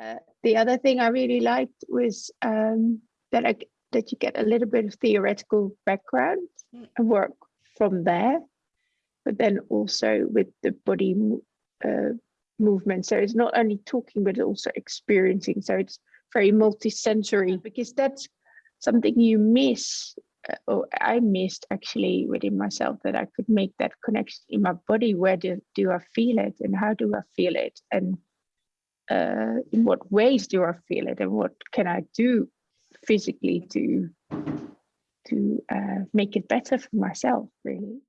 Uh, the other thing I really liked was um, that I that you get a little bit of theoretical background Mm. and work from there, but then also with the body uh, movement. So it's not only talking, but also experiencing. So it's very multi-sensory because that's something you miss, uh, or I missed actually within myself that I could make that connection in my body. Where do, do I feel it and how do I feel it? And uh, in what ways do I feel it and what can I do physically to to uh, make it better for myself really